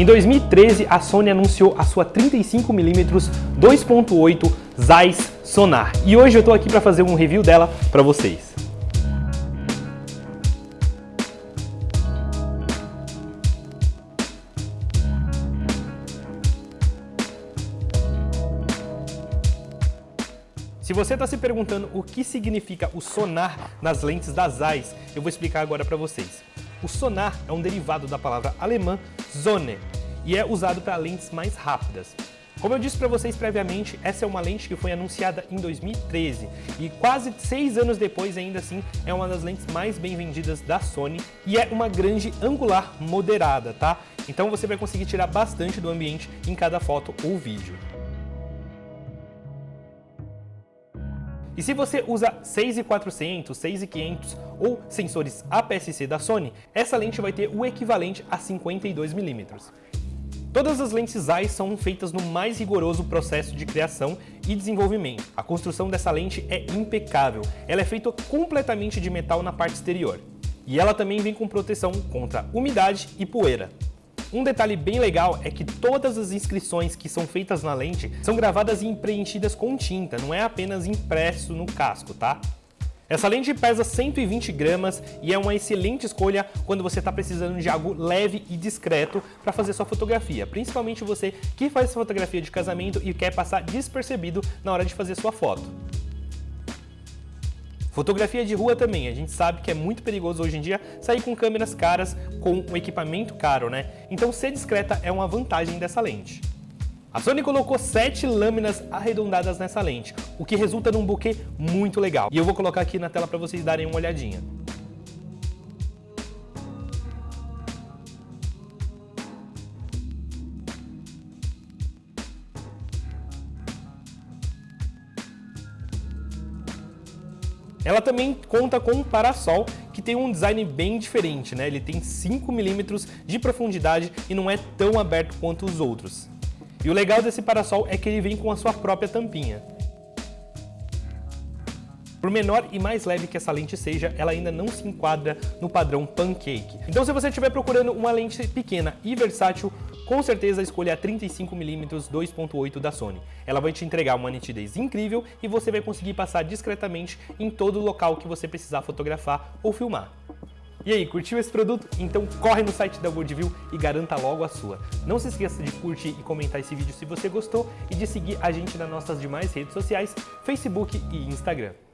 Em 2013, a Sony anunciou a sua 35mm 2.8 Zeiss Sonar e hoje eu estou aqui para fazer um review dela para vocês. Se você está se perguntando o que significa o sonar nas lentes da Zeiss, eu vou explicar agora para vocês. O sonar é um derivado da palavra alemã Sonne e é usado para lentes mais rápidas. Como eu disse para vocês previamente, essa é uma lente que foi anunciada em 2013 e quase seis anos depois, ainda assim, é uma das lentes mais bem vendidas da Sony e é uma grande angular moderada, tá? Então você vai conseguir tirar bastante do ambiente em cada foto ou vídeo. E se você usa 6400, 6500 ou sensores APS-C da Sony, essa lente vai ter o equivalente a 52mm. Todas as lentes Zeiss são feitas no mais rigoroso processo de criação e desenvolvimento. A construção dessa lente é impecável, ela é feita completamente de metal na parte exterior. E ela também vem com proteção contra umidade e poeira. Um detalhe bem legal é que todas as inscrições que são feitas na lente são gravadas e preenchidas com tinta, não é apenas impresso no casco, tá? Essa lente pesa 120 gramas e é uma excelente escolha quando você está precisando de algo leve e discreto para fazer sua fotografia, principalmente você que faz fotografia de casamento e quer passar despercebido na hora de fazer sua foto. Fotografia de rua também, a gente sabe que é muito perigoso hoje em dia sair com câmeras caras com um equipamento caro, né? Então ser discreta é uma vantagem dessa lente. A Sony colocou 7 lâminas arredondadas nessa lente, o que resulta num buquê muito legal. E eu vou colocar aqui na tela para vocês darem uma olhadinha. Ela também conta com um parasol que tem um design bem diferente, né? Ele tem 5 milímetros de profundidade e não é tão aberto quanto os outros. E o legal desse parasol é que ele vem com a sua própria tampinha. Por menor e mais leve que essa lente seja, ela ainda não se enquadra no padrão pancake. Então se você estiver procurando uma lente pequena e versátil, com certeza escolha a 35mm 2.8 da Sony. Ela vai te entregar uma nitidez incrível e você vai conseguir passar discretamente em todo local que você precisar fotografar ou filmar. E aí, curtiu esse produto? Então corre no site da Worldview e garanta logo a sua. Não se esqueça de curtir e comentar esse vídeo se você gostou e de seguir a gente nas nossas demais redes sociais, Facebook e Instagram.